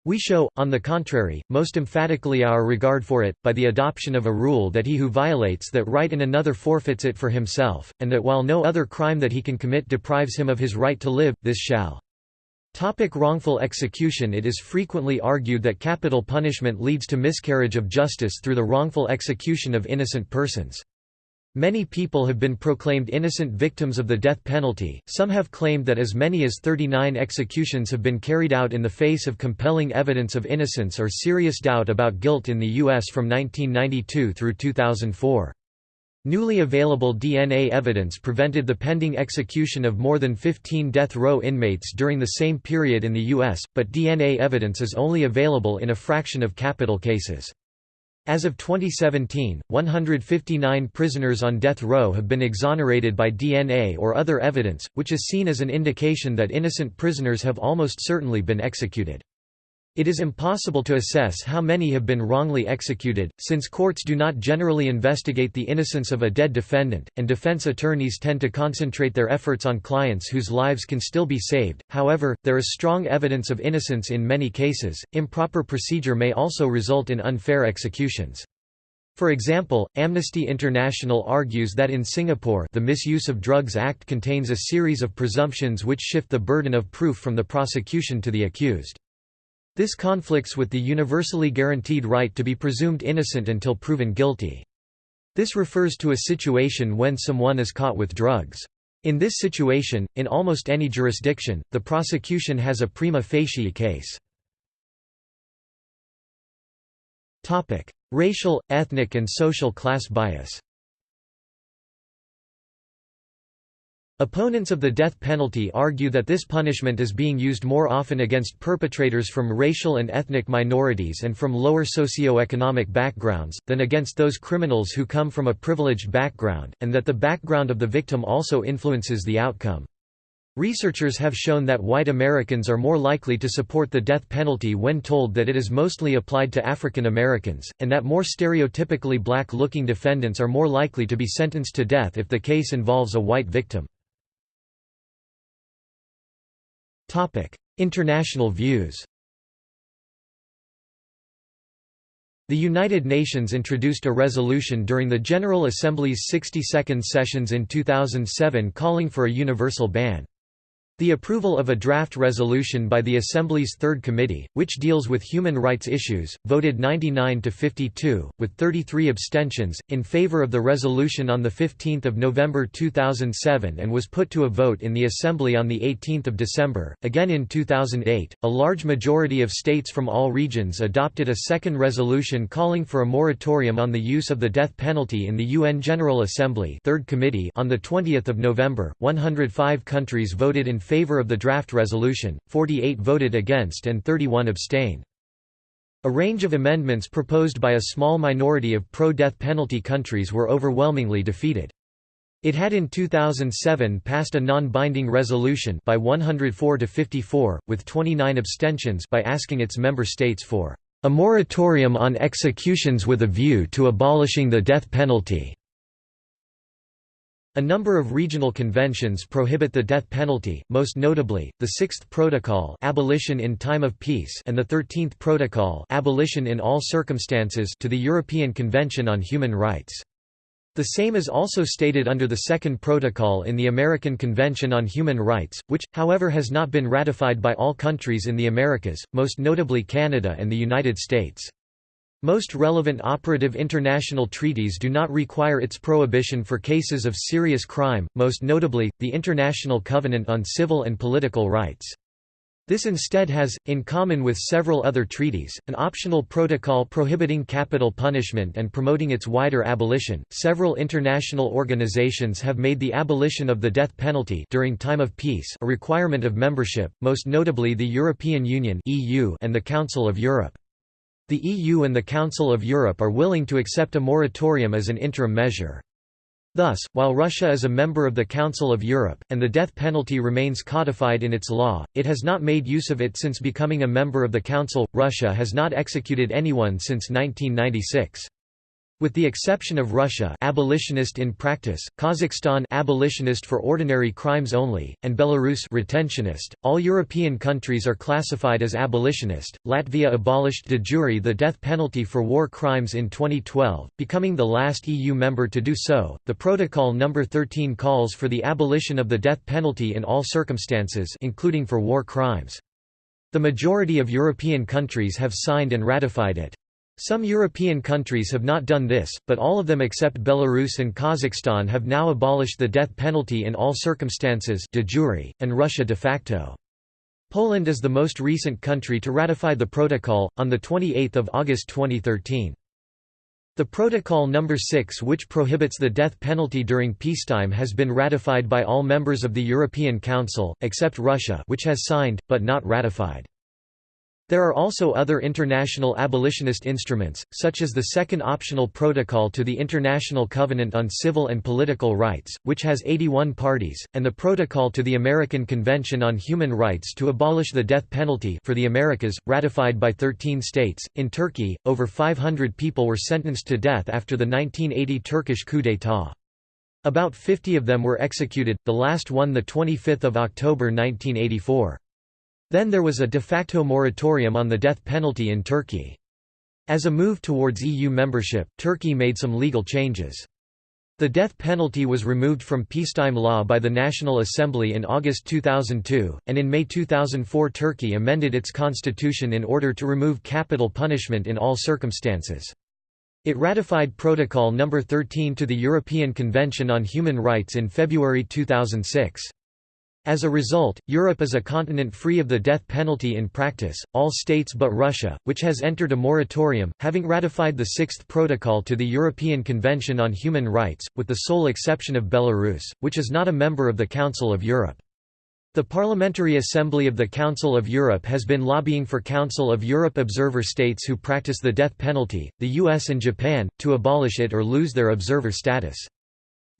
S1: We show, on the contrary, most emphatically our regard for it, by the adoption of a rule that he who violates that right in another forfeits it for himself, and that while no other crime that he can commit deprives him of his right to live, this shall. Topic wrongful execution It is frequently argued that capital punishment leads to miscarriage of justice through the wrongful execution of innocent persons. Many people have been proclaimed innocent victims of the death penalty, some have claimed that as many as 39 executions have been carried out in the face of compelling evidence of innocence or serious doubt about guilt in the U.S. from 1992 through 2004. Newly available DNA evidence prevented the pending execution of more than 15 death row inmates during the same period in the U.S., but DNA evidence is only available in a fraction of capital cases. As of 2017, 159 prisoners on death row have been exonerated by DNA or other evidence, which is seen as an indication that innocent prisoners have almost certainly been executed. It is impossible to assess how many have been wrongly executed, since courts do not generally investigate the innocence of a dead defendant, and defense attorneys tend to concentrate their efforts on clients whose lives can still be saved. However, there is strong evidence of innocence in many cases. Improper procedure may also result in unfair executions. For example, Amnesty International argues that in Singapore the Misuse of Drugs Act contains a series of presumptions which shift the burden of proof from the prosecution to the accused. This conflicts with the universally guaranteed right to be presumed innocent until proven guilty. This refers to a situation when someone is caught with drugs. In this situation, in almost any jurisdiction, the prosecution has a prima facie case. Racial, ethnic and social class bias Opponents of the death penalty argue that this punishment is being used more often against perpetrators from racial and ethnic minorities and from lower socio-economic backgrounds, than against those criminals who come from a privileged background, and that the background of the victim also influences the outcome. Researchers have shown that white Americans are more likely to support the death penalty when told that it is mostly applied to African Americans, and that more stereotypically black-looking defendants are more likely to be sentenced to death if the case involves a white victim. International views The United Nations introduced a resolution during the General Assembly's 62nd sessions in 2007 calling for a universal ban. The approval of a draft resolution by the Assembly's Third Committee, which deals with human rights issues, voted 99 to 52, with 33 abstentions, in favor of the resolution on 15 November 2007 and was put to a vote in the Assembly on 18 December. Again in 2008, a large majority of states from all regions adopted a second resolution calling for a moratorium on the use of the death penalty in the UN General Assembly Third Committee on 20 November. 105 countries voted in favor of the draft resolution, 48 voted against and 31 abstained. A range of amendments proposed by a small minority of pro-death penalty countries were overwhelmingly defeated. It had in 2007 passed a non-binding resolution by 104 to 54, with 29 abstentions by asking its member states for a moratorium on executions with a view to abolishing the death penalty. A number of regional conventions prohibit the death penalty, most notably, the Sixth Protocol abolition in time of peace and the Thirteenth Protocol abolition in all circumstances to the European Convention on Human Rights. The same is also stated under the Second Protocol in the American Convention on Human Rights, which, however has not been ratified by all countries in the Americas, most notably Canada and the United States. Most relevant operative international treaties do not require its prohibition for cases of serious crime, most notably, the International Covenant on Civil and Political Rights. This instead has, in common with several other treaties, an optional protocol prohibiting capital punishment and promoting its wider abolition. Several international organizations have made the abolition of the death penalty during time of peace a requirement of membership, most notably the European Union (EU) and the Council of Europe. The EU and the Council of Europe are willing to accept a moratorium as an interim measure. Thus, while Russia is a member of the Council of Europe, and the death penalty remains codified in its law, it has not made use of it since becoming a member of the Council. Russia has not executed anyone since 1996. With the exception of Russia abolitionist in practice, Kazakhstan abolitionist for ordinary crimes only, and Belarus retentionist, all European countries are classified as abolitionist. Latvia abolished de jure the death penalty for war crimes in 2012, becoming the last EU member to do so. The Protocol number 13 calls for the abolition of the death penalty in all circumstances including for war crimes. The majority of European countries have signed and ratified it. Some European countries have not done this, but all of them except Belarus and Kazakhstan have now abolished the death penalty in all circumstances de jure, and Russia de facto. Poland is the most recent country to ratify the protocol, on 28 August 2013. The Protocol No. 6 which prohibits the death penalty during peacetime has been ratified by all members of the European Council, except Russia which has signed, but not ratified. There are also other international abolitionist instruments, such as the Second Optional Protocol to the International Covenant on Civil and Political Rights, which has 81 parties, and the Protocol to the American Convention on Human Rights to abolish the death penalty for the Americas, ratified by 13 states. In Turkey, over 500 people were sentenced to death after the 1980 Turkish coup d'état. About 50 of them were executed, the last one 25 October 1984. Then there was a de facto moratorium on the death penalty in Turkey. As a move towards EU membership, Turkey made some legal changes. The death penalty was removed from peacetime law by the National Assembly in August 2002, and in May 2004 Turkey amended its constitution in order to remove capital punishment in all circumstances. It ratified Protocol No. 13 to the European Convention on Human Rights in February 2006. As a result, Europe is a continent free of the death penalty in practice, all states but Russia, which has entered a moratorium, having ratified the Sixth Protocol to the European Convention on Human Rights, with the sole exception of Belarus, which is not a member of the Council of Europe. The Parliamentary Assembly of the Council of Europe has been lobbying for Council of Europe observer states who practice the death penalty, the US and Japan, to abolish it or lose their observer status.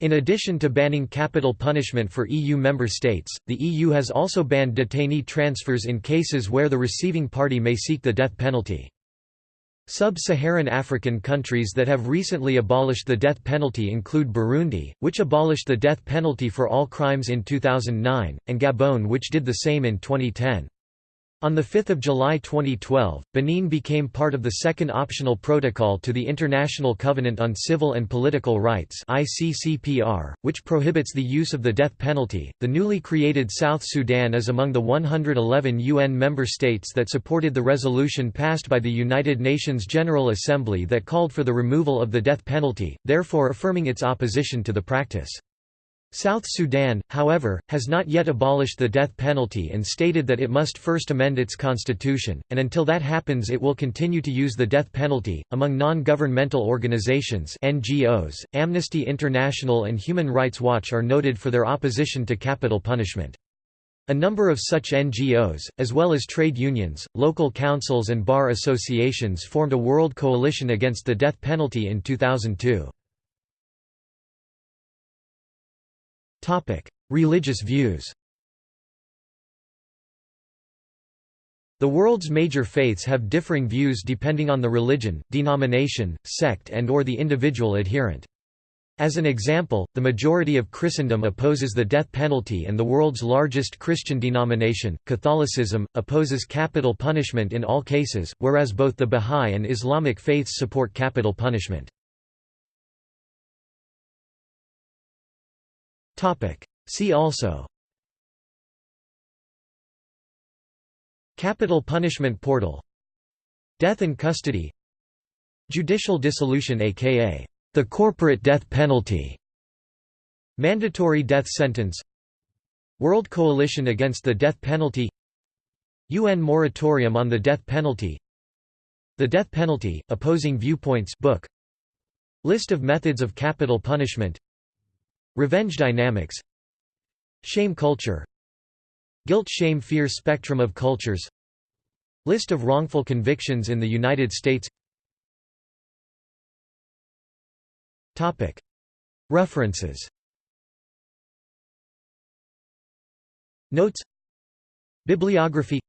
S1: In addition to banning capital punishment for EU member states, the EU has also banned detainee transfers in cases where the receiving party may seek the death penalty. Sub-Saharan African countries that have recently abolished the death penalty include Burundi, which abolished the death penalty for all crimes in 2009, and Gabon which did the same in 2010. On 5 July 2012, Benin became part of the Second Optional Protocol to the International Covenant on Civil and Political Rights (ICCPR), which prohibits the use of the death penalty. The newly created South Sudan is among the 111 UN member states that supported the resolution passed by the United Nations General Assembly that called for the removal of the death penalty, therefore affirming its opposition to the practice. South Sudan, however, has not yet abolished the death penalty and stated that it must first amend its constitution, and until that happens it will continue to use the death penalty. Among non-governmental organizations (NGOs), Amnesty International and Human Rights Watch are noted for their opposition to capital punishment. A number of such NGOs, as well as trade unions, local councils and bar associations formed a world coalition against the death penalty in 2002. Religious views The world's major faiths have differing views depending on the religion, denomination, sect and or the individual adherent. As an example, the majority of Christendom opposes the death penalty and the world's largest Christian denomination, Catholicism, opposes capital punishment in all cases, whereas both the Bahá'í and Islamic faiths support capital punishment. See also. Capital Punishment Portal. Death in custody. Judicial dissolution aka the corporate death penalty. Mandatory death sentence. World Coalition Against the Death Penalty. UN Moratorium on the Death Penalty. The Death Penalty, Opposing Viewpoints book. List of methods of capital punishment Revenge dynamics. Shame culture. Guilt shame fear spectrum of cultures. List of wrongful convictions in the United States. References. Notes. Bibliography.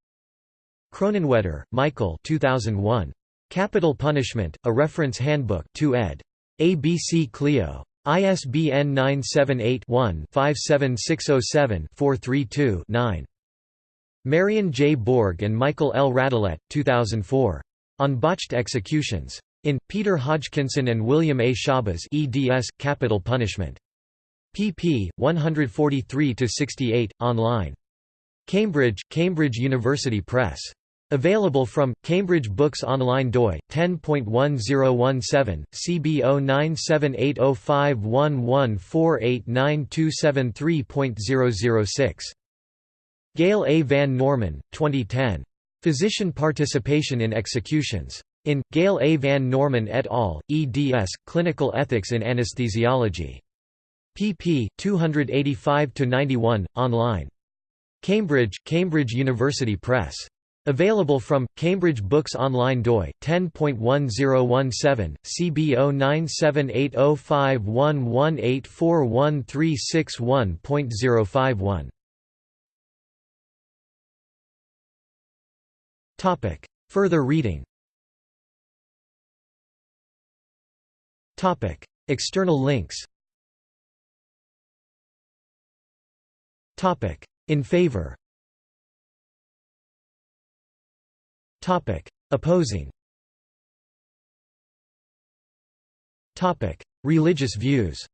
S1: Kronenwetter, Michael 2001. Capital Punishment, A Reference Handbook 2 ed. ABC Clio. ISBN 978-1-57607-432-9. Marion J. Borg and Michael L. Radelet, 2004. On Botched Executions. In, Peter Hodgkinson and William A. Schabas eds, Capital Punishment. pp. 143–68, online. Cambridge, Cambridge University Press. Available from, Cambridge Books Online doi, 10.1017, CB 09780511489273.006. Gail A. Van Norman, 2010. Physician Participation in Executions. In, Gail A. Van Norman et al., eds, Clinical Ethics in Anesthesiology. pp. 285–91, online. Cambridge, Cambridge University Press. Available from, Cambridge Books Online doi, 10.1017, CB 09780511841361.051. Further reading. Topic: External links. Topic: In favor Topic: Opposing. Topic: Religious views.